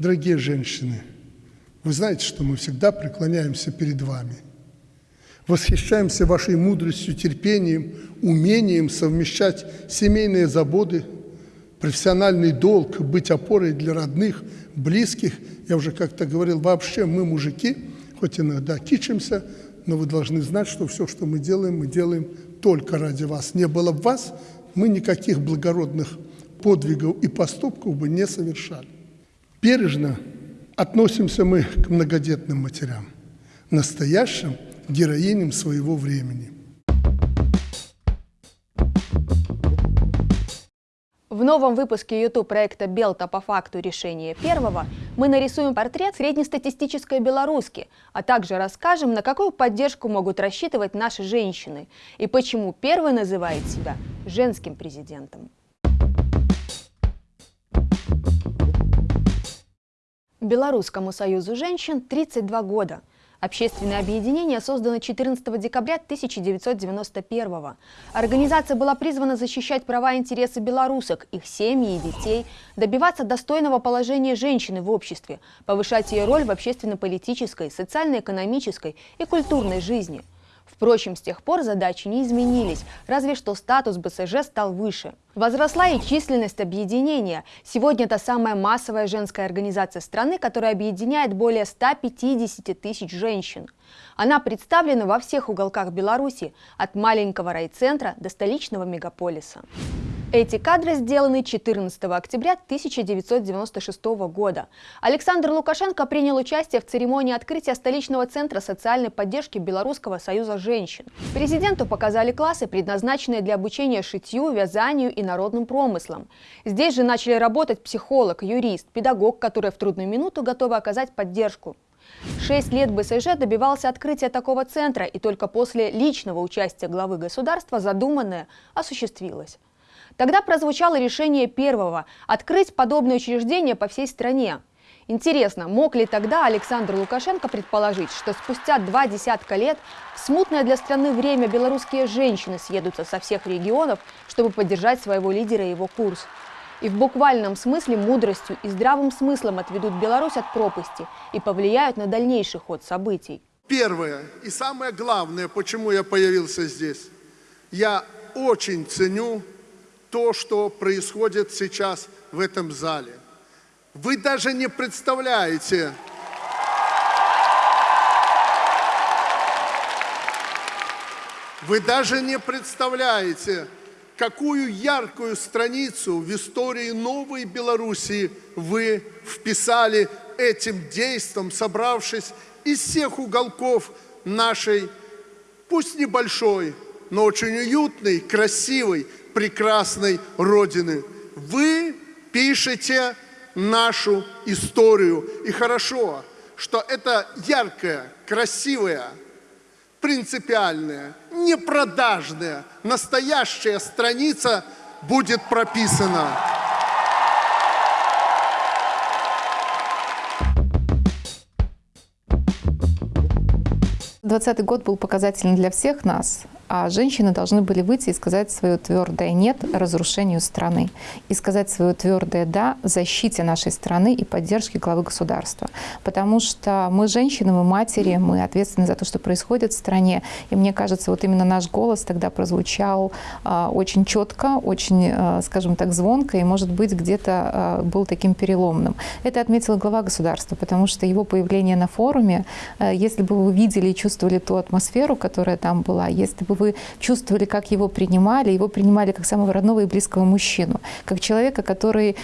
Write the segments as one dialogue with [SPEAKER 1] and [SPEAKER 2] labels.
[SPEAKER 1] Дорогие женщины, вы знаете, что мы всегда преклоняемся перед вами. Восхищаемся вашей мудростью, терпением, умением совмещать семейные заботы, профессиональный долг, быть опорой для родных, близких. Я уже как-то говорил, вообще мы, мужики, хоть иногда кичимся, но вы должны знать, что все, что мы делаем, мы делаем только ради вас. Не было бы вас, мы никаких благородных подвигов и поступков бы не совершали. Бережно относимся мы к многодетным матерям, настоящим героиням своего времени –
[SPEAKER 2] В новом выпуске YouTube проекта «Белта по факту решения первого» мы нарисуем портрет среднестатистической белоруски, а также расскажем, на какую поддержку могут рассчитывать наши женщины и почему первый называет себя женским президентом. Белорусскому союзу женщин 32 года – Общественное объединение создано 14 декабря 1991 года. Организация была призвана защищать права и интересы белорусок, их семьи и детей, добиваться достойного положения женщины в обществе, повышать ее роль в общественно-политической, социально-экономической и культурной жизни – Впрочем, с тех пор задачи не изменились, разве что статус БСЖ стал выше. Возросла и численность объединения. Сегодня это самая массовая женская организация страны, которая объединяет более 150 тысяч женщин. Она представлена во всех уголках Беларуси, от маленького райцентра до столичного мегаполиса. Эти кадры сделаны 14 октября 1996 года. Александр Лукашенко принял участие в церемонии открытия столичного центра социальной поддержки Белорусского союза женщин. Президенту показали классы, предназначенные для обучения шитью, вязанию и народным промыслам. Здесь же начали работать психолог, юрист, педагог, которые в трудную минуту готовы оказать поддержку. Шесть лет БСЖ добивался открытия такого центра, и только после личного участия главы государства задуманное осуществилось. Тогда прозвучало решение первого – открыть подобное учреждение по всей стране. Интересно, мог ли тогда Александр Лукашенко предположить, что спустя два десятка лет в смутное для страны время белорусские женщины съедутся со всех регионов, чтобы поддержать своего лидера и его курс? И в буквальном смысле мудростью и здравым смыслом отведут Беларусь от пропасти и повлияют на дальнейший ход событий.
[SPEAKER 1] Первое и самое главное, почему я появился здесь. Я очень ценю то, что происходит сейчас в этом зале. Вы даже не представляете, вы даже не представляете, какую яркую страницу в истории новой Белоруссии вы вписали этим действом, собравшись из всех уголков нашей, пусть небольшой, но очень уютной, красивой, прекрасной Родины. Вы пишете нашу историю. И хорошо, что это яркая, красивая, принципиальная, непродажная, настоящая страница будет прописана.
[SPEAKER 3] 2020 год был показательным для всех нас, а женщины должны были выйти и сказать свое твердое «нет» разрушению страны и сказать свое твердое «да» защите нашей страны и поддержке главы государства. Потому что мы женщины, мы матери, мы ответственны за то, что происходит в стране. И мне кажется, вот именно наш голос тогда прозвучал э, очень четко, очень, э, скажем так, звонко и, может быть, где-то э, был таким переломным. Это отметила глава государства, потому что его появление на форуме, э, если бы вы видели и чувствовали ту атмосферу, которая там была, если бы вы чувствовали, как его принимали, его принимали как самого родного и близкого мужчину, как человека, который,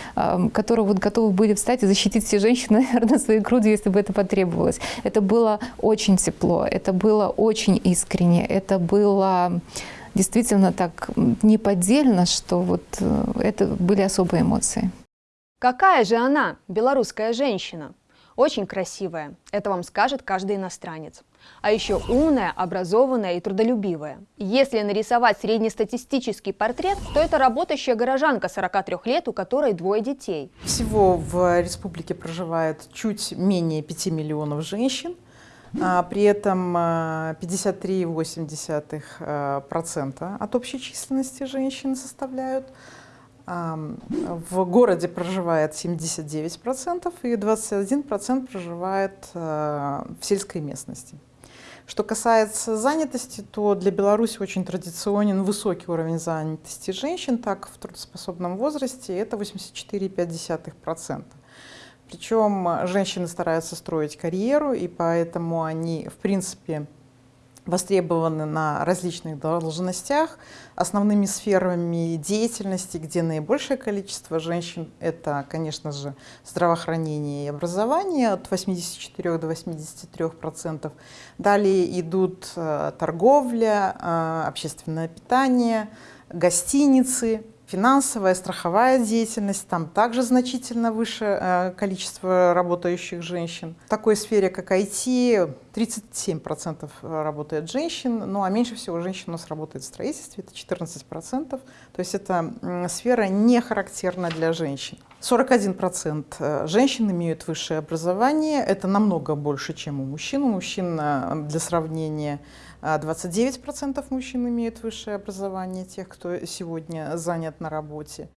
[SPEAKER 3] которого вот готовы были встать и защитить все женщины, наверное, своей грудью, если бы это потребовалось. Это было очень тепло, это было очень искренне, это было действительно так неподдельно, что вот э, это были особые эмоции.
[SPEAKER 2] Какая же она, белорусская женщина? Очень красивая, это вам скажет каждый иностранец. А еще умная, образованная и трудолюбивая. Если нарисовать среднестатистический портрет, то это работающая горожанка 43 лет, у которой двое детей.
[SPEAKER 4] Всего в республике проживает чуть менее 5 миллионов женщин. А при этом 53,8% а, от общей численности женщин составляют. В городе проживает 79% и 21% проживает в сельской местности. Что касается занятости, то для Беларуси очень традиционен высокий уровень занятости женщин, так в трудоспособном возрасте это 84,5%. Причем женщины стараются строить карьеру, и поэтому они, в принципе, востребованы на различных должностях. Основными сферами деятельности, где наибольшее количество женщин, это, конечно же, здравоохранение и образование от 84 до 83 процентов. Далее идут э, торговля, э, общественное питание, гостиницы, Финансовая, страховая деятельность, там также значительно выше э, количество работающих женщин. В такой сфере, как IT, 37% работает женщин, ну а меньше всего женщин у нас работает в строительстве, это 14%. То есть эта сфера не характерна для женщин. 41% э, женщин имеют высшее образование, это намного больше, чем у мужчин. У мужчин, э, для сравнения, 29% мужчин имеют высшее образование, тех, кто сегодня занят на работе.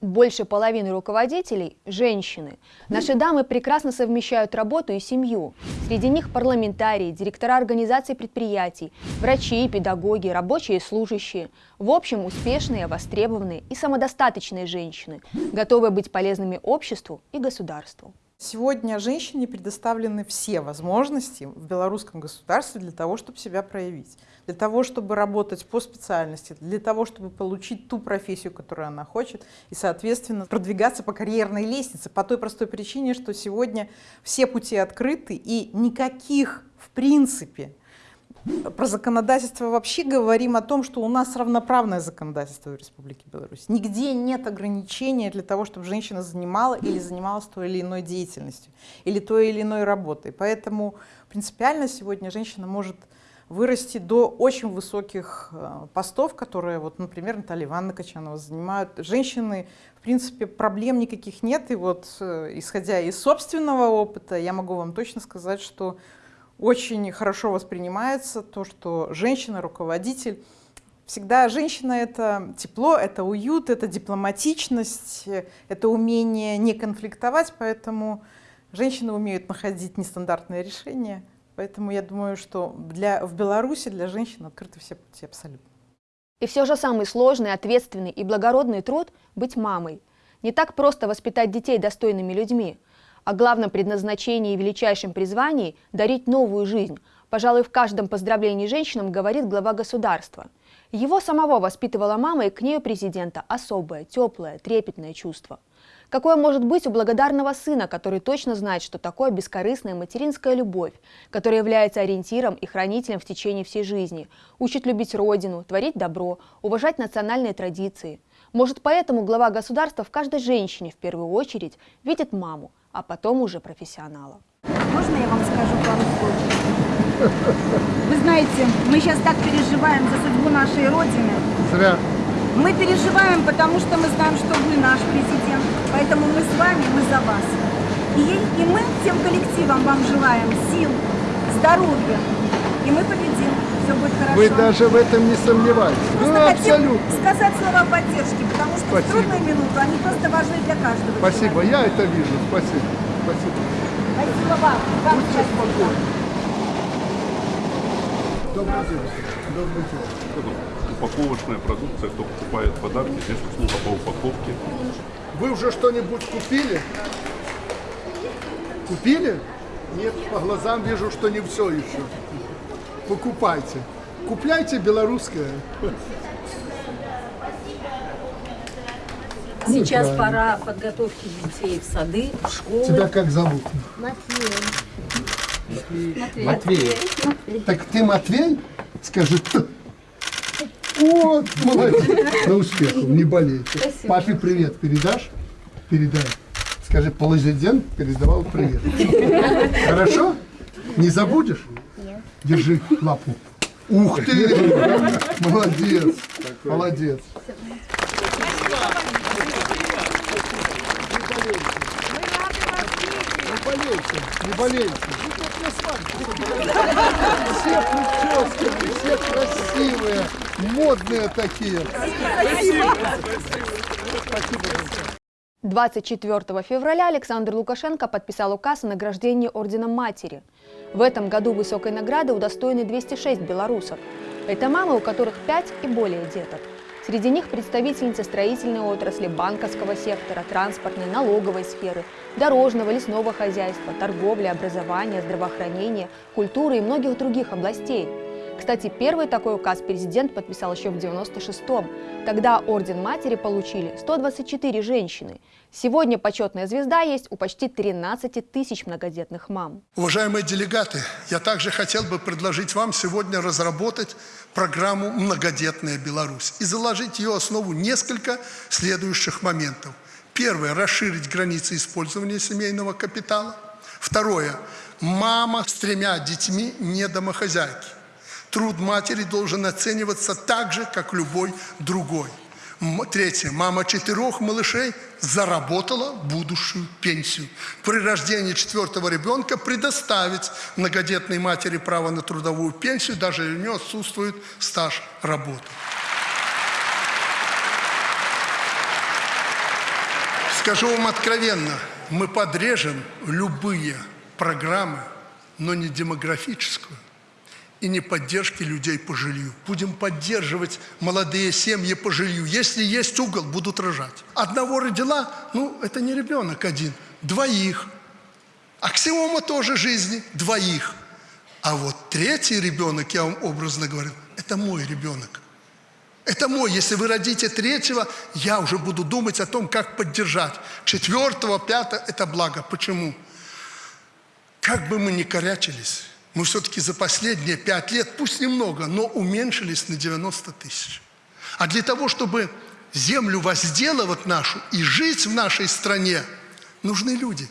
[SPEAKER 2] Больше половины руководителей – женщины. Наши дамы прекрасно совмещают работу и семью. Среди них парламентарии, директора организаций предприятий, врачи, педагоги, рабочие и служащие. В общем, успешные, востребованные и самодостаточные женщины, готовые быть полезными обществу и государству.
[SPEAKER 4] Сегодня женщине предоставлены все возможности в белорусском государстве для того, чтобы себя проявить, для того, чтобы работать по специальности, для того, чтобы получить ту профессию, которую она хочет, и, соответственно, продвигаться по карьерной лестнице. По той простой причине, что сегодня все пути открыты и никаких, в принципе, про законодательство вообще говорим о том, что у нас равноправное законодательство в Республике Беларусь. Нигде нет ограничения для того, чтобы женщина занимала или занималась той или иной деятельностью, или той или иной работой. Поэтому принципиально сегодня женщина может вырасти до очень высоких э, постов, которые, вот, например, Наталья Ивановна Качанова занимают. Женщины, в принципе, проблем никаких нет. И вот, э, исходя из собственного опыта, я могу вам точно сказать, что очень хорошо воспринимается то, что женщина, руководитель, всегда женщина — это тепло, это уют, это дипломатичность, это умение не конфликтовать, поэтому женщины умеют находить нестандартные решения. Поэтому я думаю, что для, в Беларуси для женщин открыты все пути абсолютно.
[SPEAKER 2] И все же самый сложный, ответственный и благородный труд – быть мамой. Не так просто воспитать детей достойными людьми – о главном предназначении и величайшем призвании – дарить новую жизнь. Пожалуй, в каждом поздравлении женщинам говорит глава государства. Его самого воспитывала мама, и к ней у президента особое, теплое, трепетное чувство. Какое может быть у благодарного сына, который точно знает, что такое бескорыстная материнская любовь, которая является ориентиром и хранителем в течение всей жизни, учит любить родину, творить добро, уважать национальные традиции. Может, поэтому глава государства в каждой женщине в первую очередь видит маму, а потом уже профессионала.
[SPEAKER 5] Можно я вам скажу пару слов? Вы знаете, мы сейчас так переживаем за судьбу нашей Родины.
[SPEAKER 1] Зря.
[SPEAKER 5] Мы переживаем, потому что мы знаем, что вы наш президент. Поэтому мы с вами, мы за вас. И, и мы всем коллективам вам желаем сил, здоровья. И мы победим. Все будет хорошо.
[SPEAKER 1] Вы даже в этом не сомневаетесь.
[SPEAKER 5] Просто
[SPEAKER 1] Ну,
[SPEAKER 5] хотим
[SPEAKER 1] абсолютно.
[SPEAKER 5] сказать слова поддержки, потому что
[SPEAKER 1] Спасибо.
[SPEAKER 5] в трудную минуту они просто важны для каждого.
[SPEAKER 1] Спасибо,
[SPEAKER 5] человека.
[SPEAKER 1] я это вижу. Спасибо. Спасибо.
[SPEAKER 5] Спасибо вам. Вам
[SPEAKER 1] Будьте спокойны. Добрый день. Добрый день.
[SPEAKER 6] Упаковочная продукция, кто покупает подарки, здесь услуга по упаковке.
[SPEAKER 1] Вы уже что-нибудь купили? Купили? Нет, по глазам вижу, что не все еще. Покупайте. Купляйте белорусское.
[SPEAKER 7] Сейчас
[SPEAKER 1] правильно.
[SPEAKER 7] пора подготовки детей в сады, в школы.
[SPEAKER 1] Тебя как зовут? Матвей. Так ты Матвей? Скажи. Вот, молодец. На успехов, не болейте. Папе привет передашь? Передай. Скажи, президент передавал привет. Хорошо? Не забудешь? Держи лапу. Ух ты! Молодец. Молодец. не болейте. Все прически, все красивые, модные такие. Спасибо. Спасибо.
[SPEAKER 2] 24 февраля Александр Лукашенко подписал указ о награждении Орденом Матери. В этом году высокой награды удостоены 206 белорусов. Это мамы, у которых 5 и более деток. Среди них представительницы строительной отрасли, банковского сектора, транспортной, налоговой сферы, дорожного, лесного хозяйства, торговли, образования, здравоохранения, культуры и многих других областей. Кстати, первый такой указ президент подписал еще в 96-м. Тогда Орден Матери получили 124 женщины. Сегодня почетная звезда есть у почти 13 тысяч многодетных мам.
[SPEAKER 1] Уважаемые делегаты, я также хотел бы предложить вам сегодня разработать программу «Многодетная Беларусь» и заложить ее основу несколько следующих моментов. Первое – расширить границы использования семейного капитала. Второе – мама с тремя детьми не домохозяйки. Труд матери должен оцениваться так же, как любой другой. Третье. Мама четырех малышей заработала будущую пенсию. При рождении четвертого ребенка предоставить многодетной матери право на трудовую пенсию, даже если у нее отсутствует стаж работы. Скажу вам откровенно, мы подрежем любые программы, но не демографическую и не поддержки людей по жилью. Будем поддерживать молодые семьи по жилью. Если есть угол, будут рожать. Одного родила, ну, это не ребенок один, двоих. Аксиома тоже жизни, двоих. А вот третий ребенок, я вам образно говорю, это мой ребенок. Это мой. Если вы родите третьего, я уже буду думать о том, как поддержать. Четвертого, пятого – это благо. Почему? Как бы мы ни корячились, мы все-таки за последние пять лет, пусть немного, но уменьшились на 90 тысяч. А для того, чтобы землю возделывать нашу и жить в нашей стране, нужны люди.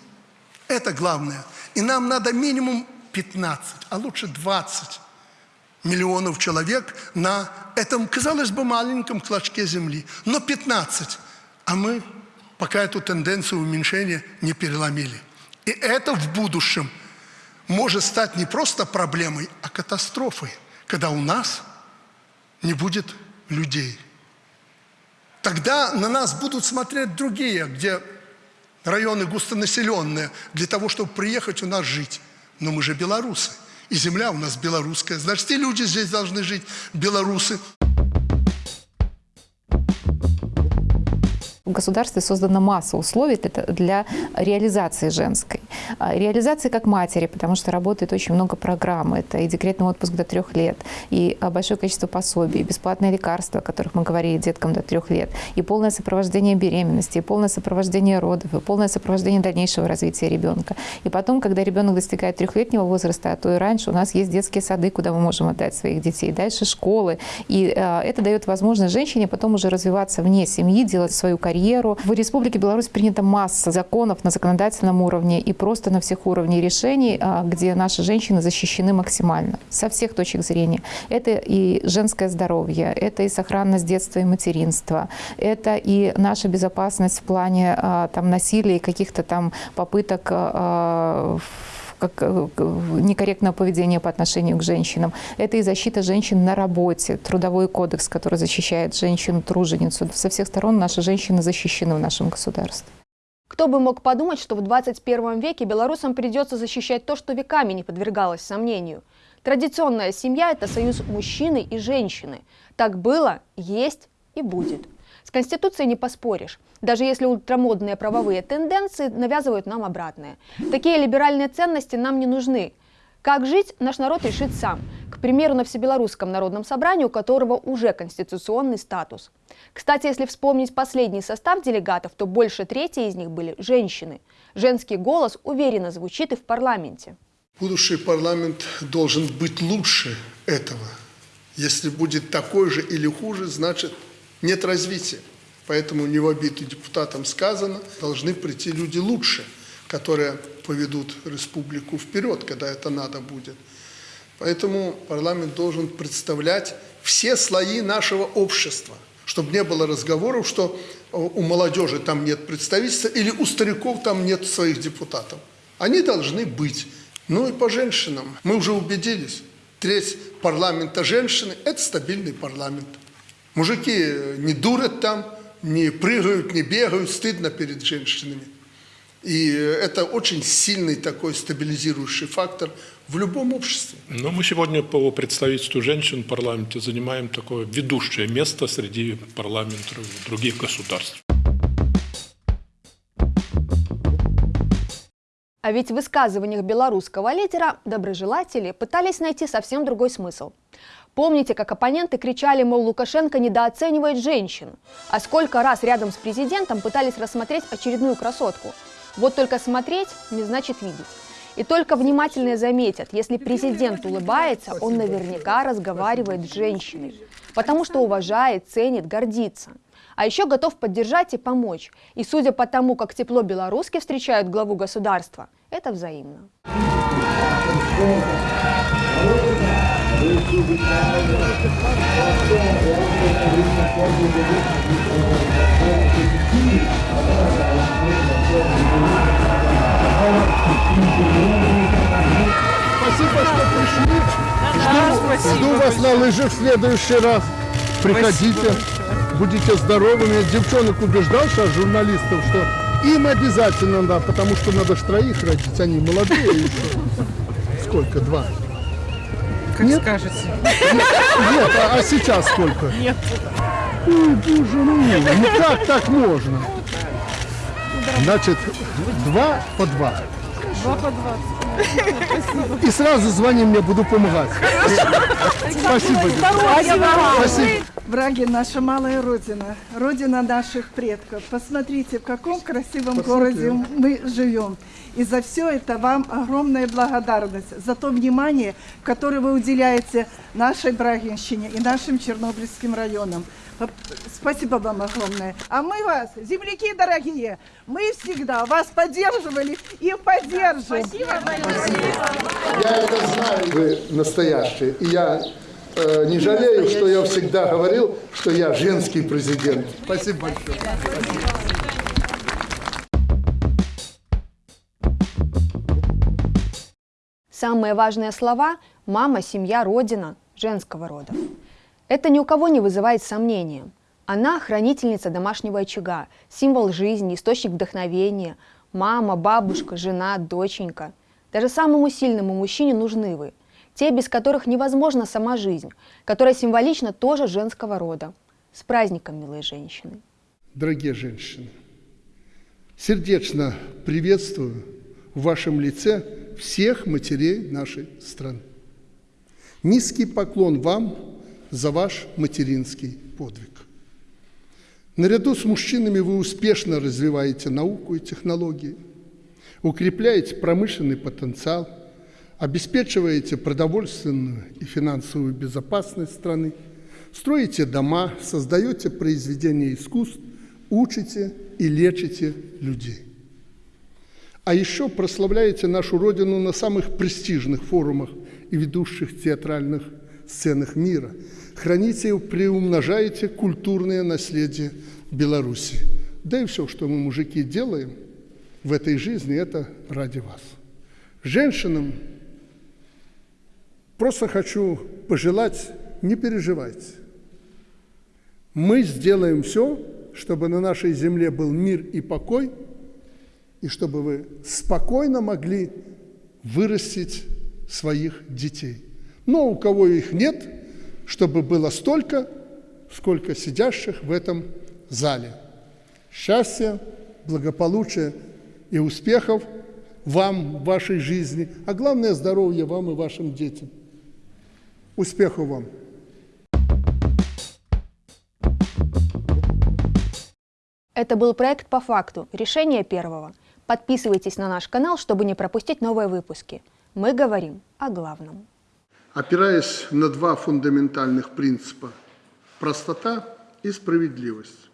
[SPEAKER 1] Это главное. И нам надо минимум 15, а лучше 20 миллионов человек на этом, казалось бы, маленьком клочке земли. Но 15. А мы пока эту тенденцию уменьшения не переломили. И это в будущем может стать не просто проблемой, а катастрофой, когда у нас не будет людей. Тогда на нас будут смотреть другие, где районы густонаселенные, для того, чтобы приехать у нас жить. Но мы же белорусы, и земля у нас белорусская. Значит, и люди здесь должны жить, белорусы.
[SPEAKER 3] В государстве создана масса условий для- реализации женской. А, Реализации как матери, потому что работает очень много программ. Это и декретный отпуск до трех лет, и а, большое количество пособий, и бесплатные лекарства, о которых мы говорили деткам до трех лет, и полное сопровождение беременности, и полное сопровождение родов, и полное сопровождение дальнейшего развития ребенка. И потом, когда ребенок достигает трехлетнего возраста, а то и раньше, у нас есть детские сады, куда мы можем отдать своих детей, дальше школы. И а, это дает возможность женщине потом уже развиваться вне семьи, делать свою карьеру. В Республике Беларусь принята масса законов на законодательном уровне и просто на всех уровнях решений, а, где наши женщины защищены максимально со всех точек зрения. Это и женское здоровье, это и сохранность детства и материнства, это и наша безопасность в плане а, там, насилия и каких-то там попыток а, как э, некорректное поведение по отношению к женщинам. Это и защита женщин на работе, трудовой кодекс, который защищает женщину-труженицу. Со всех сторон наши женщины защищены в нашем государстве.
[SPEAKER 2] Кто бы мог подумать, что в 21 веке белорусам придется защищать то, что веками не подвергалось сомнению. Традиционная семья – это союз мужчины и женщины. Так было, есть и будет. С Конституцией не поспоришь, даже если ультрамодные правовые тенденции навязывают нам обратное. Такие либеральные ценности нам не нужны. Как жить, наш народ решит сам. К примеру, на Всебелорусском народном собрании, у которого уже конституционный статус. Кстати, если вспомнить последний состав делегатов, то больше трети из них были женщины. Женский голос уверенно звучит и в парламенте.
[SPEAKER 1] Будущий парламент должен быть лучше этого. Если будет такой же или хуже, значит нет развития. Поэтому не в обиду депутатам сказано, должны прийти люди лучше, которые поведут республику вперед, когда это надо будет. Поэтому парламент должен представлять все слои нашего общества, чтобы не было разговоров, что у молодежи там нет представительства или у стариков там нет своих депутатов. Они должны быть. Ну и по женщинам. Мы уже убедились. Треть парламента женщины – это стабильный парламент. Мужики не дурят там, не прыгают, не бегают, стыдно перед женщинами. И это очень сильный такой стабилизирующий фактор в любом обществе.
[SPEAKER 8] Но мы сегодня по представительству женщин в парламенте занимаем такое ведущее место среди парламентов других государств.
[SPEAKER 2] А ведь в высказываниях белорусского лидера доброжелатели пытались найти совсем другой смысл. Помните, как оппоненты кричали, мол, Лукашенко недооценивает женщин? А сколько раз рядом с президентом пытались рассмотреть очередную красотку? Вот только смотреть не значит видеть. И только внимательные заметят, если президент улыбается, он наверняка разговаривает с женщиной, потому что уважает, ценит, гордится. А еще готов поддержать и помочь. И судя по тому, как тепло белоруски встречают главу государства, это взаимно.
[SPEAKER 1] Спасибо, что пришли. Жду, жду вас на лыжах в следующий раз. Приходите, будете здоровыми. Девчонок убеждал сейчас журналистов, что им обязательно надо, потому что надо ж троих родить, они молодые еще. Сколько? Два?
[SPEAKER 4] Как
[SPEAKER 1] Нет?
[SPEAKER 4] скажете.
[SPEAKER 1] Нет, а, а сейчас сколько? Нет. Ой, боже мой, ну как так можно? Значит, два по два.
[SPEAKER 4] Два по двадцать.
[SPEAKER 1] И сразу звони мне, буду помогать. Спасибо. Спасибо.
[SPEAKER 9] Враги наша малая родина, родина наших предков. Посмотрите, в каком красивом городе мы живем. И за все это вам огромная благодарность за то внимание, которое вы уделяете нашей Брагинщине и нашим Чернобыльским районам. Спасибо вам огромное. А мы вас, земляки дорогие, мы всегда вас поддерживали и поддержим.
[SPEAKER 1] Я это знаю. Вы настоящие. И я э, не жалею, что я всегда говорил, что я женский президент. Спасибо большое.
[SPEAKER 2] Самые важные слова – мама, семья, родина женского рода. Это ни у кого не вызывает сомнения. Она – хранительница домашнего очага, символ жизни, источник вдохновения. Мама, бабушка, жена, доченька. Даже самому сильному мужчине нужны вы. Те, без которых невозможна сама жизнь, которая символично тоже женского рода. С праздником, милые женщины!
[SPEAKER 1] Дорогие женщины, сердечно приветствую в вашем лице всех матерей нашей страны. Низкий поклон вам за ваш материнский подвиг. Наряду с мужчинами вы успешно развиваете науку и технологии, укрепляете промышленный потенциал, обеспечиваете продовольственную и финансовую безопасность страны, строите дома, создаете произведения искусств, учите и лечите людей. А еще прославляете нашу Родину на самых престижных форумах и ведущих театральных сценах мира. Храните и приумножаете культурное наследие Беларуси. Да и все, что мы, мужики, делаем в этой жизни, это ради вас. Женщинам просто хочу пожелать, не переживайте. Мы сделаем все, чтобы на нашей земле был мир и покой, и чтобы вы спокойно могли вырастить своих детей. Но у кого их нет, чтобы было столько, сколько сидящих в этом зале. Счастья, благополучия и успехов вам в вашей жизни, а главное здоровья вам и вашим детям. Успехов вам!
[SPEAKER 2] Это был проект «По факту. Решение первого». Подписывайтесь на наш канал, чтобы не пропустить новые выпуски. Мы говорим о главном.
[SPEAKER 1] Опираясь на два фундаментальных принципа – простота и справедливость,